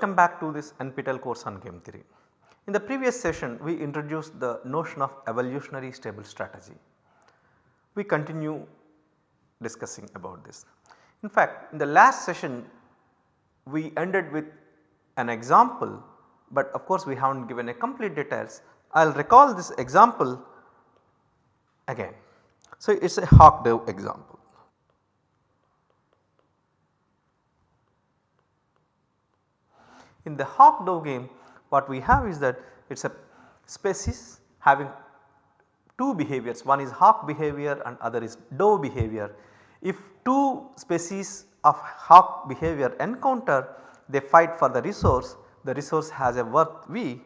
Welcome back to this NPTEL course on game theory. In the previous session we introduced the notion of evolutionary stable strategy. We continue discussing about this. In fact in the last session we ended with an example but of course we have not given a complete details. I will recall this example again. So it is a hawk dove example. In the hawk dove game what we have is that it is a species having two behaviors one is hawk behavior and other is dove behavior. If two species of hawk behavior encounter they fight for the resource the resource has a worth V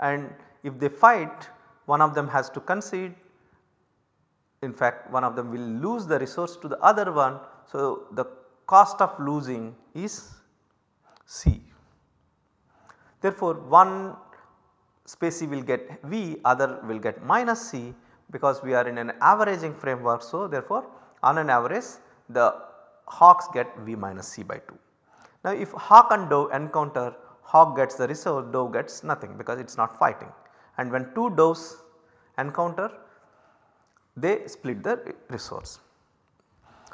and if they fight one of them has to concede in fact one of them will lose the resource to the other one. So, the cost of losing is C. Therefore, one species will get V other will get minus C because we are in an averaging framework. So, therefore, on an average the hawks get V minus C by 2. Now, if hawk and dove encounter hawk gets the resource dove gets nothing because it is not fighting and when two doves encounter they split the resource.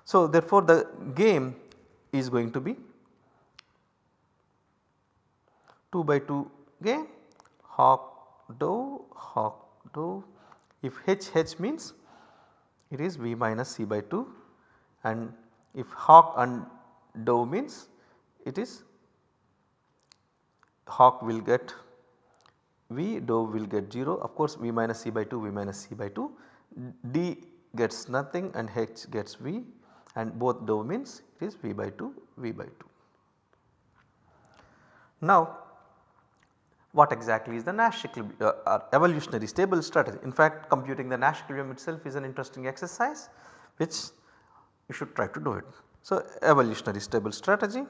So, therefore, the game is going to be 2 by 2 game hawk dove hawk dove if H H means it is V minus C by 2 and if hawk and dove means it is hawk will get V dove will get 0 of course V minus C by 2 V minus C by 2 D gets nothing and H gets V and both domains it is V by 2 V by 2. Now what exactly is the Nash equilibrium uh, evolutionary stable strategy. In fact computing the Nash equilibrium itself is an interesting exercise which you should try to do it. So evolutionary stable strategy.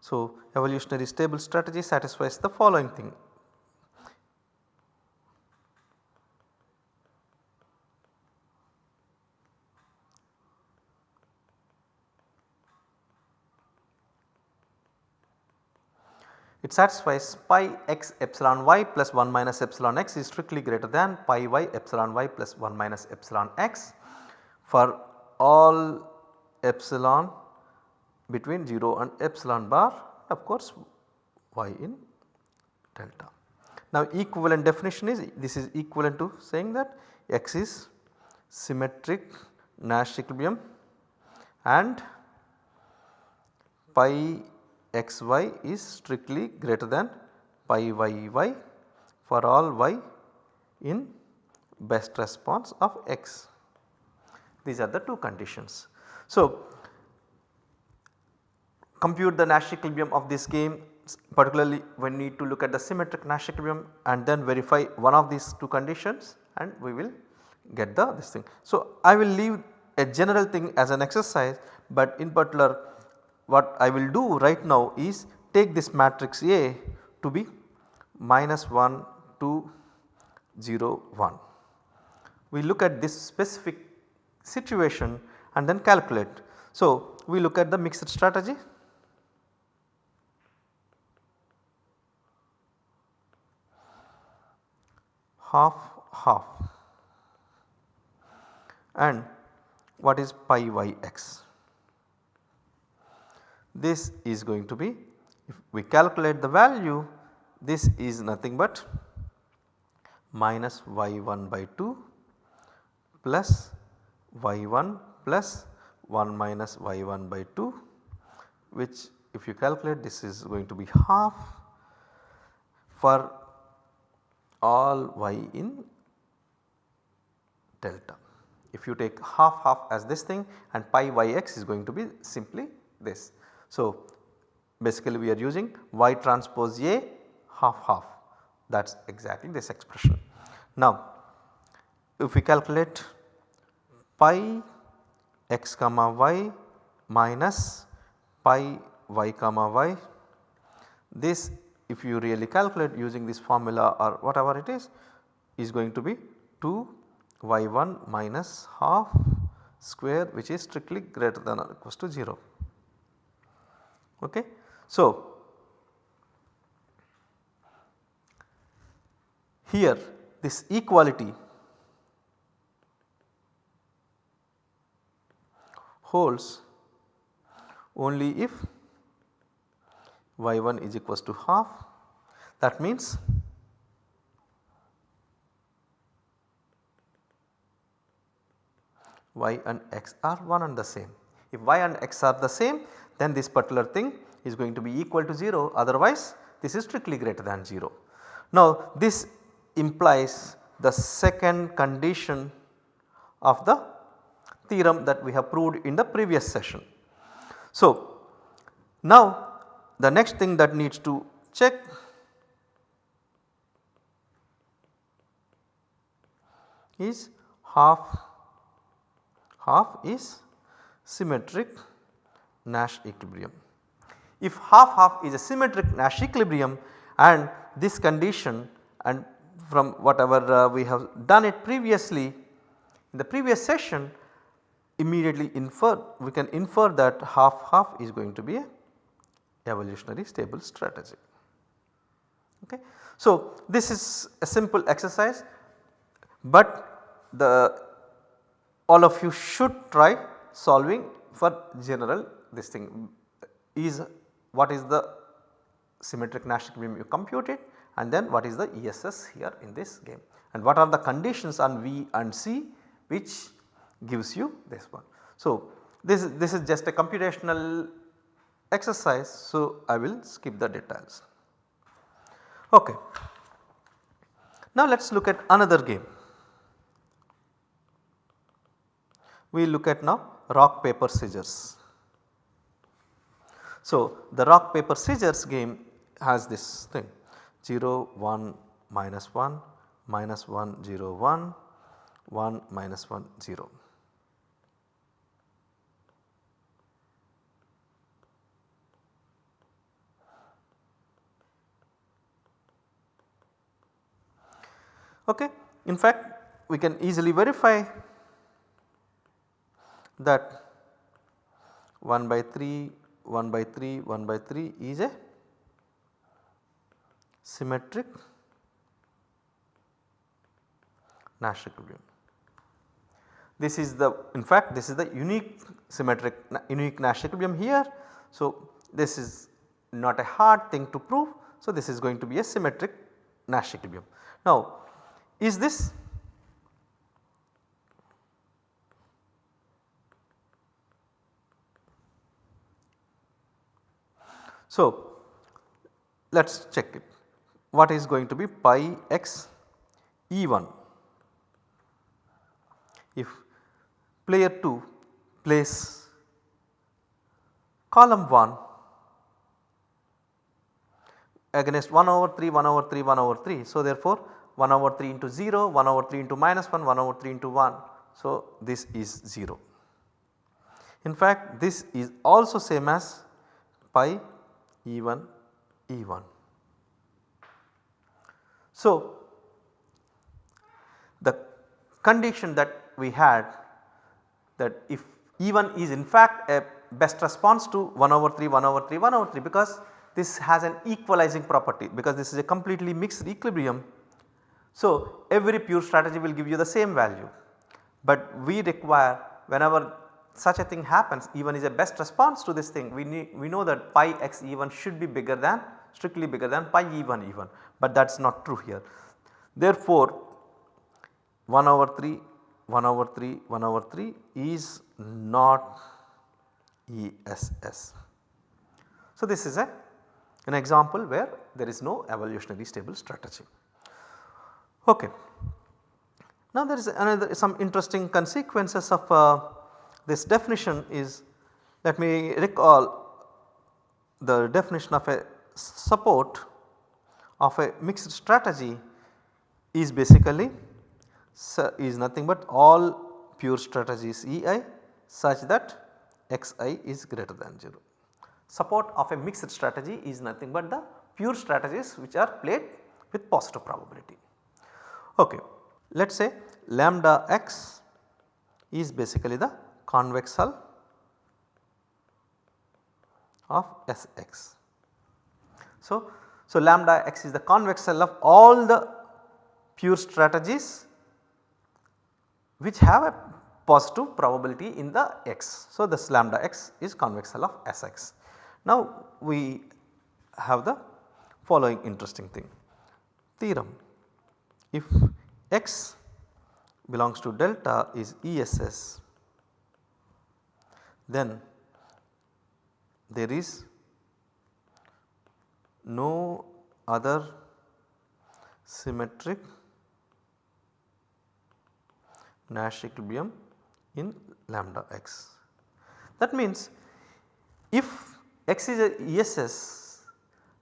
So evolutionary stable strategy satisfies the following thing It satisfies pi x epsilon y plus 1 minus epsilon x is strictly greater than pi y epsilon y plus 1 minus epsilon x for all epsilon between 0 and epsilon bar of course y in delta. Now equivalent definition is this is equivalent to saying that x is symmetric Nash equilibrium and pi xy is strictly greater than pi yy for all y in best response of x. These are the two conditions. So, compute the Nash equilibrium of this game particularly we need to look at the symmetric Nash equilibrium and then verify one of these two conditions and we will get the this thing. So, I will leave a general thing as an exercise but in particular what I will do right now is take this matrix A to be minus 1 2 0 1. We look at this specific situation and then calculate. So, we look at the mixed strategy. half half and what is pi y x this is going to be if we calculate the value this is nothing but minus y1 by 2 plus y1 plus 1 minus y1 by 2 which if you calculate this is going to be half for all y in delta. If you take half half as this thing and pi yx is going to be simply this. So, basically we are using y transpose A half half that is exactly this expression. Now if we calculate pi x comma y minus pi y comma y this if you really calculate using this formula or whatever it is is going to be 2 y1 minus half square which is strictly greater than or equals to 0. Okay. So, here this equality holds only if y1 is equals to half that means y and x are one and the same. If y and x are the same then this particular thing is going to be equal to 0 otherwise this is strictly greater than 0. Now this implies the second condition of the theorem that we have proved in the previous session. So now the next thing that needs to check is half half is symmetric Nash equilibrium. If half half is a symmetric Nash equilibrium and this condition and from whatever uh, we have done it previously in the previous session immediately infer we can infer that half half is going to be a evolutionary stable strategy. Okay. So, this is a simple exercise, but the all of you should try solving for general this thing is what is the symmetric Nash equilibrium you compute it and then what is the ESS here in this game and what are the conditions on V and C which gives you this one. So, this, this is just a computational exercise so I will skip the details. Okay. Now let us look at another game. We look at now rock paper scissors. So the rock paper scissors game has this thing 0 1 minus 1 minus 1 0 1 1 minus 1 0. Okay. In fact, we can easily verify that 1 by 3, 1 by 3, 1 by 3 is a symmetric Nash equilibrium. This is the in fact this is the unique symmetric unique Nash equilibrium here. So, this is not a hard thing to prove. So, this is going to be a symmetric Nash equilibrium. Now, is this So, let us check it what is going to be pi x E1 if player 2 plays column 1 against 1 over 3 1 over 3 1 over 3. So, therefore, 1 over 3 into 0, 1 over 3 into minus 1, 1 over 3 into 1. So, this is 0. In fact, this is also same as pi E1 E1. So, the condition that we had that if E1 is in fact a best response to 1 over 3, 1 over 3, 1 over 3 because this has an equalizing property because this is a completely mixed equilibrium so, every pure strategy will give you the same value, but we require whenever such a thing happens E1 is a best response to this thing we need we know that pi x E1 should be bigger than strictly bigger than pi E1 even, but that is not true here. Therefore, 1 over 3 1 over 3 1 over 3 is not ESS. So, this is a an example where there is no evolutionary stable strategy. Okay. Now there is another some interesting consequences of uh, this definition is let me recall the definition of a support of a mixed strategy is basically is nothing but all pure strategies EI such that xi is greater than 0. Support of a mixed strategy is nothing but the pure strategies which are played with positive probability. Okay. Let us say lambda x is basically the convex hull of Sx. So, so lambda x is the convex hull of all the pure strategies which have a positive probability in the x. So, this lambda x is convex hull of Sx. Now, we have the following interesting thing theorem if x belongs to delta is ESS then there is no other symmetric Nash equilibrium in lambda x. That means if x is a ESS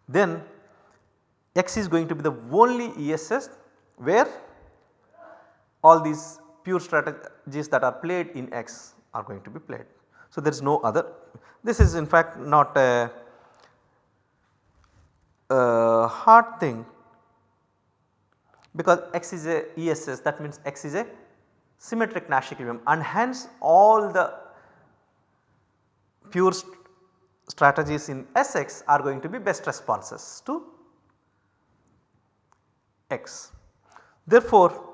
then x is going to be the only ESS where all these pure strategies that are played in x are going to be played. So, there is no other this is in fact not a, a hard thing because x is a ESS that means x is a symmetric Nash equilibrium and hence all the pure st strategies in Sx are going to be best responses to x. Therefore,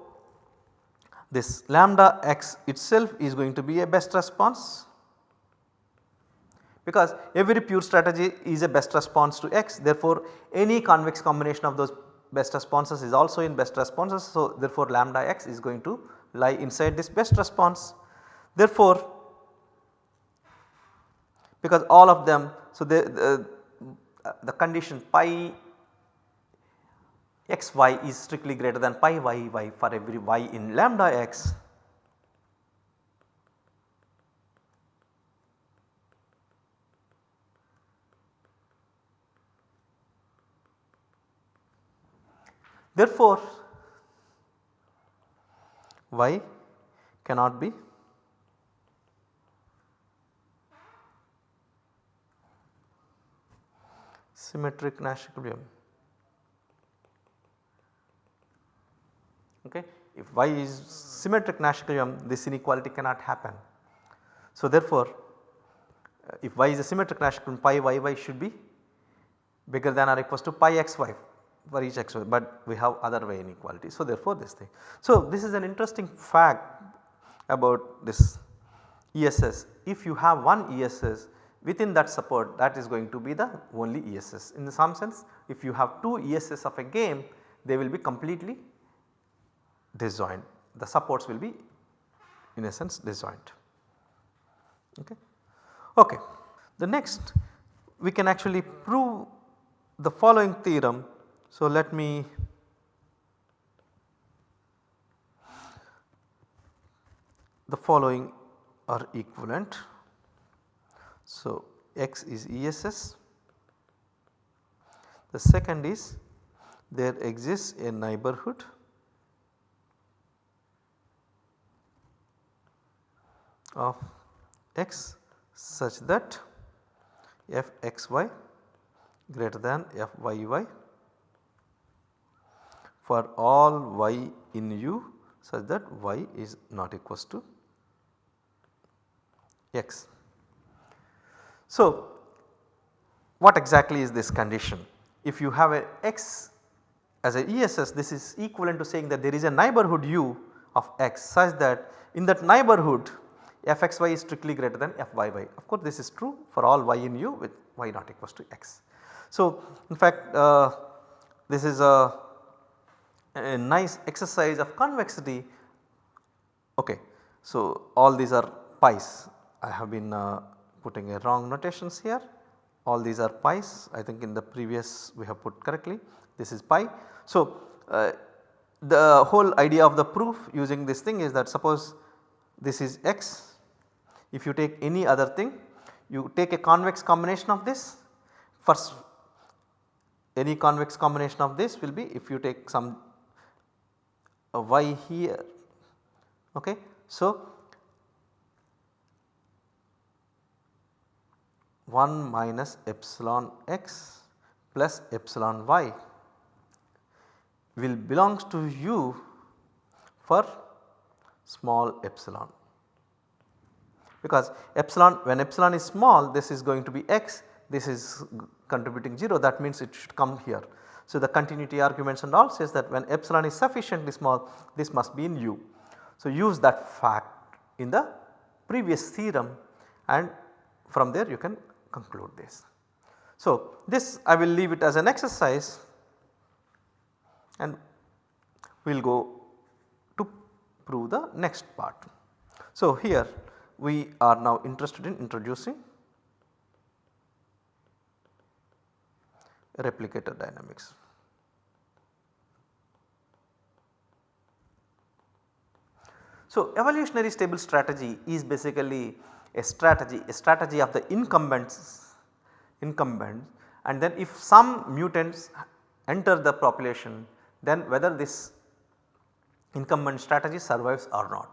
this lambda x itself is going to be a best response because every pure strategy is a best response to x therefore any convex combination of those best responses is also in best responses. So, therefore, lambda x is going to lie inside this best response. Therefore, because all of them so the, the, the condition pi x y is strictly greater than pi y y for every y in lambda x Therefore, y cannot be symmetric Nash equilibrium. Okay. If y is symmetric Nash equilibrium this inequality cannot happen. So therefore, if y is a symmetric Nash equilibrium pi y y should be bigger than or equals to pi x y for each x but we have other way inequality. So therefore this thing. So this is an interesting fact about this ESS. If you have one ESS within that support that is going to be the only ESS. In some sense if you have two ESS of a game they will be completely disjoint the supports will be in a sense disjoint. Okay. okay. The next we can actually prove the following theorem so, let me the following are equivalent. So, x is ESS. The second is there exists a neighborhood of x such that f x y greater than f y y for all y in u such that y is not equals to x. So, what exactly is this condition? If you have a x as a ESS this is equivalent to saying that there is a neighborhood u of x such that in that neighborhood fxy is strictly greater than fyy. Of course, this is true for all y in u with y not equals to x. So, in fact uh, this is a a nice exercise of convexity. Okay. So, all these are pi's I have been uh, putting a wrong notations here all these are pi's I think in the previous we have put correctly this is pi. So, uh, the whole idea of the proof using this thing is that suppose this is x if you take any other thing you take a convex combination of this first any convex combination of this will be if you take some a y here. Okay. So, 1 minus epsilon x plus epsilon y will belongs to u for small epsilon because epsilon when epsilon is small this is going to be x this is contributing 0 that means it should come here. So, the continuity arguments and all says that when epsilon is sufficiently small this must be in u. So, use that fact in the previous theorem and from there you can conclude this. So, this I will leave it as an exercise and we will go to prove the next part. So, here we are now interested in introducing replicator dynamics. So, evolutionary stable strategy is basically a strategy, a strategy of the incumbents, incumbents and then if some mutants enter the population then whether this incumbent strategy survives or not.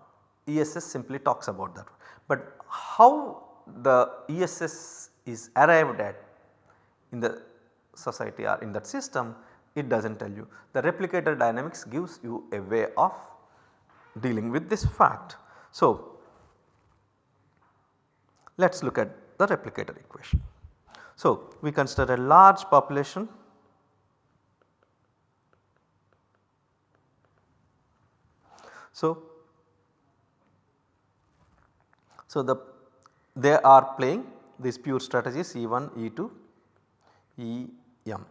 ESS simply talks about that. But how the ESS is arrived at in the society or in that system it does not tell you. The replicator dynamics gives you a way of dealing with this fact. So, let us look at the replicator equation. So, we consider a large population So, so the they are playing these pure strategies E1, E2, E m.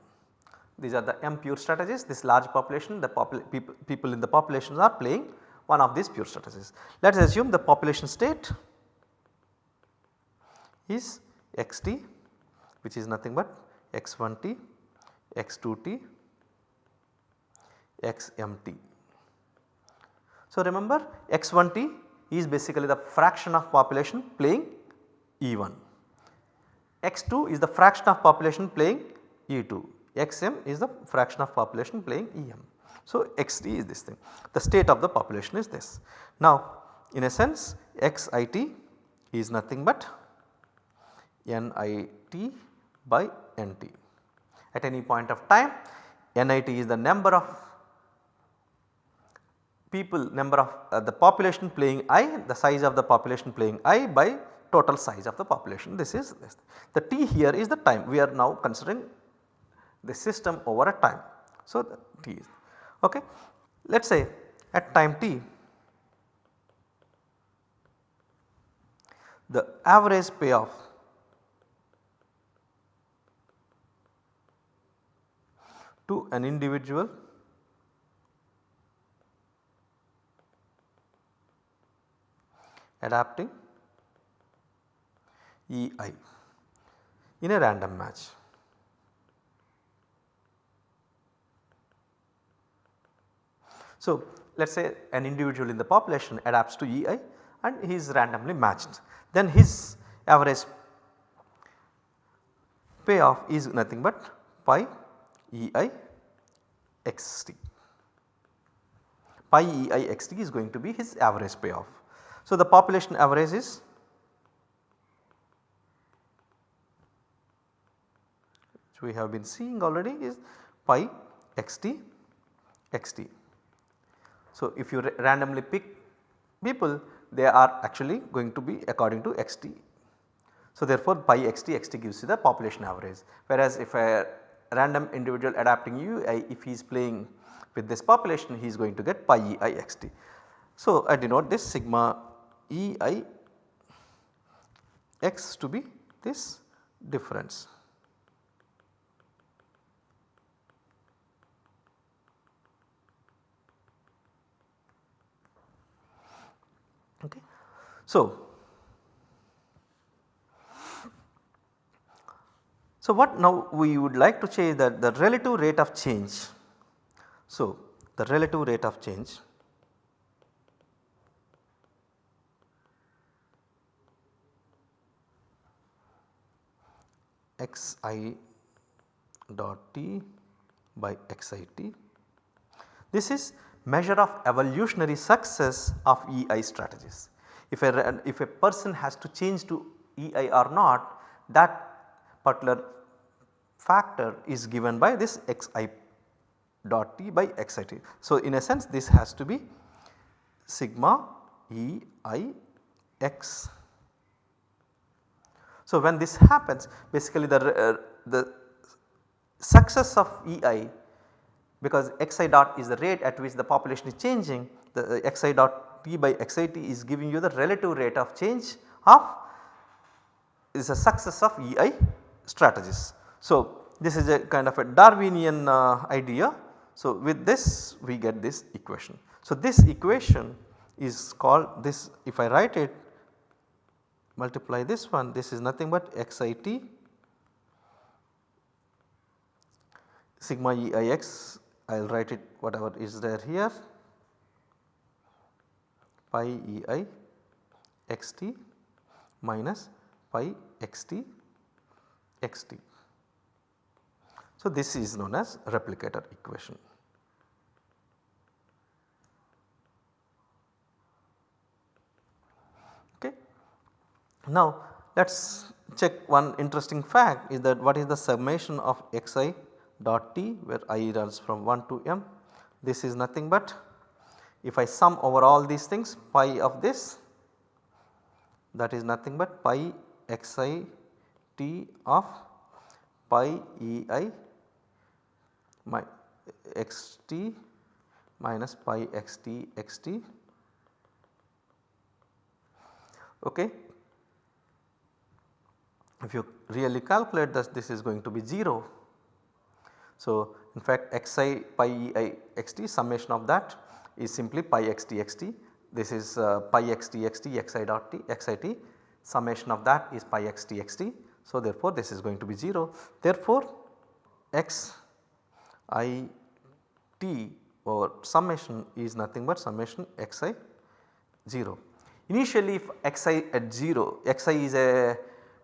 These are the m pure strategies this large population the popul people, people in the populations are playing one of these pure strategies. Let us assume the population state is xt which is nothing but x1t, x2t, xmt. So remember x1t is basically the fraction of population playing E1, x2 is the fraction of population playing E2, xm is the fraction of population playing Em. So, xt is this thing the state of the population is this. Now in a sense xit is nothing but nit by nt. At any point of time nit is the number of people number of uh, the population playing i the size of the population playing i by total size of the population this is this. The t here is the time we are now considering the system over a time. So, t is okay. Let us say at time t the average payoff to an individual adapting EI in a random match. So, let us say an individual in the population adapts to EI and he is randomly matched. Then his average payoff is nothing but pi EI xt. Pi EI xt is going to be his average payoff. So, the population average is which we have been seeing already is pi xt xt. So, if you randomly pick people they are actually going to be according to xt. So, therefore, pi xt xt gives you the population average whereas if a random individual adapting ui if he is playing with this population he is going to get pi ei xt. So, I denote this sigma ei x to be this difference. Okay. So, so what now we would like to change that the relative rate of change. So, the relative rate of change xi dot t by xit. This is measure of evolutionary success of EI strategies. If a, if a person has to change to EI or not that particular factor is given by this xi dot t by xit. So, in a sense this has to be sigma E i x So, when this happens basically the, uh, the success of EI because xi dot is the rate at which the population is changing the uh, xi dot t by xi xit is giving you the relative rate of change of is a success of EI strategies. So, this is a kind of a Darwinian uh, idea. So, with this we get this equation. So, this equation is called this if I write it multiply this one this is nothing but xit sigma EIX I will write it whatever is there here pi E i x t minus pi xt xt. So, this is known as replicator equation. Okay. Now, let us check one interesting fact is that what is the summation of xi dot t where i runs from 1 to m. This is nothing but if I sum over all these things pi of this that is nothing but pi xi t of pi ei my xt minus pi xt xt okay. If you really calculate this this is going to be 0. So, in fact xi pi ei xt summation of that is simply pi xt xt this is uh, pi xt xt xi dot t xit summation of that is pi xt xt. So, therefore, this is going to be 0 therefore, x i t or summation is nothing but summation xi 0. Initially if xi at 0 xi is a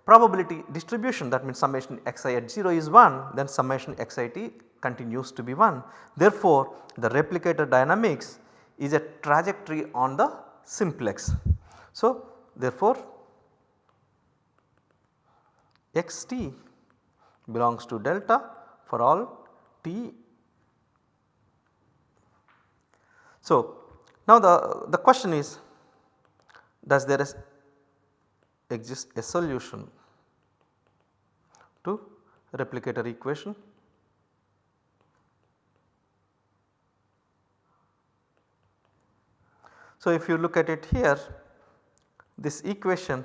probability distribution that means summation xi at 0 is 1 then summation xit continues to be 1. Therefore, the replicator dynamics is a trajectory on the simplex. So, therefore, xt belongs to delta for all t. So, now the, the question is does there is exist a solution to replicator equation? So, if you look at it here this equation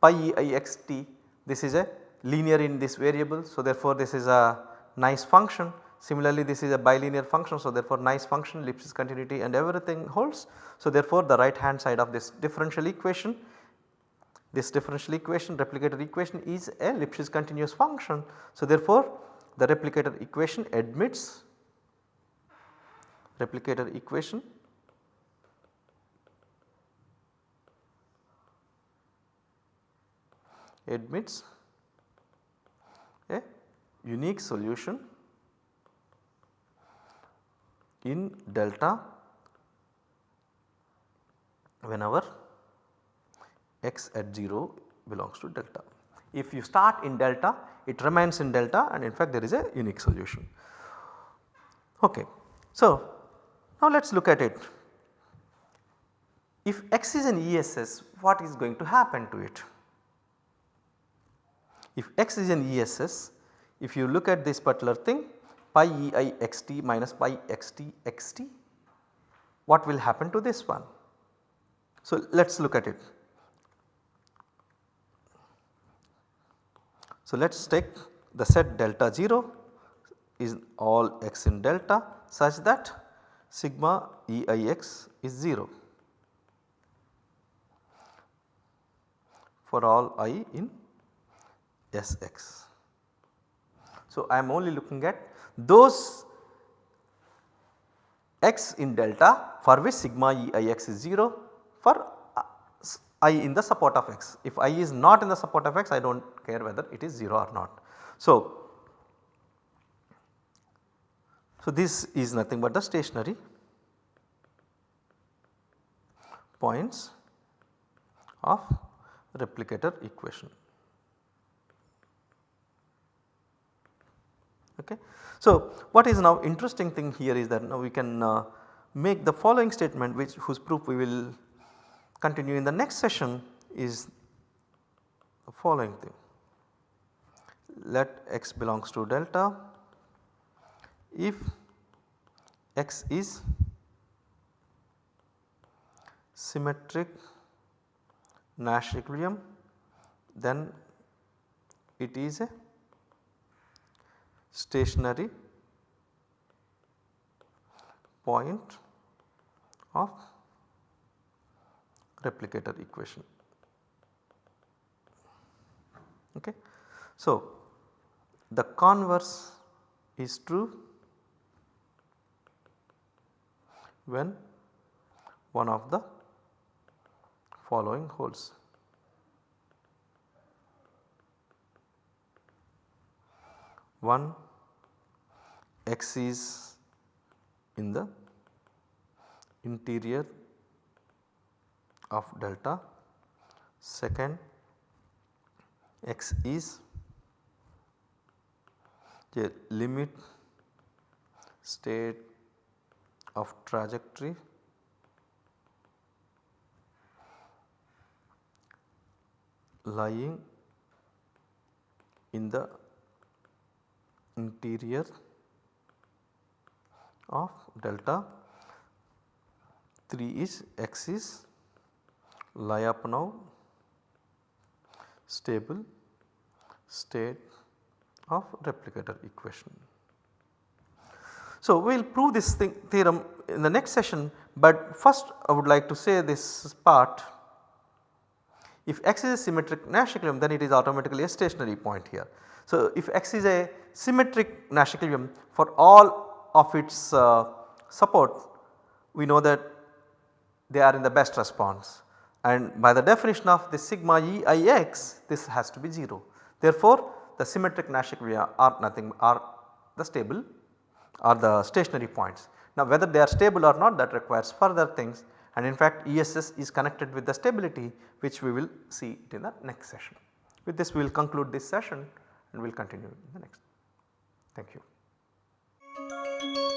pi e i x t this is a linear in this variable. So, therefore, this is a nice function similarly this is a bilinear function. So, therefore, nice function Lipschitz continuity and everything holds. So, therefore, the right hand side of this differential equation this differential equation replicator equation is a Lipschitz continuous function. So, therefore, the replicator equation admits replicator equation admits a unique solution in delta whenever x at 0 belongs to delta. If you start in delta it remains in delta and in fact there is a unique solution. Okay. So, now let us look at it. If x is an ESS what is going to happen to it? If x is an ESS, if you look at this particular thing pi ei xt minus pi xt xt, what will happen to this one? So, let us look at it. So, let us take the set delta 0 is all x in delta such that sigma EIX is 0 for all i in Sx. So, I am only looking at those x in delta for which sigma e i x is 0 for i in the support of x. If i is not in the support of x I do not care whether it is 0 or not. So, so this is nothing but the stationary points of replicator equation. Okay. So, what is now interesting thing here is that now we can uh, make the following statement which whose proof we will continue in the next session is the following thing. Let x belongs to delta if x is symmetric Nash equilibrium then it is a stationary point of replicator equation. Okay. So, the converse is true when one of the following holds. One x is in the interior of delta, second x is a limit state of trajectory. Lying in the interior of delta. 3 is x Lyapunov stable state of replicator equation. So, we will prove this thing theorem in the next session, but first I would like to say this part if x is a symmetric Nash equilibrium then it is automatically a stationary point here. So, if x is a symmetric Nash equilibrium for all of its uh, support we know that they are in the best response and by the definition of the sigma E i x this has to be 0. Therefore, the symmetric Nash equilibria are nothing are the stable or the stationary points. Now whether they are stable or not that requires further things and in fact ESS is connected with the stability which we will see it in the next session. With this we will conclude this session and we will continue in the next. Thank you.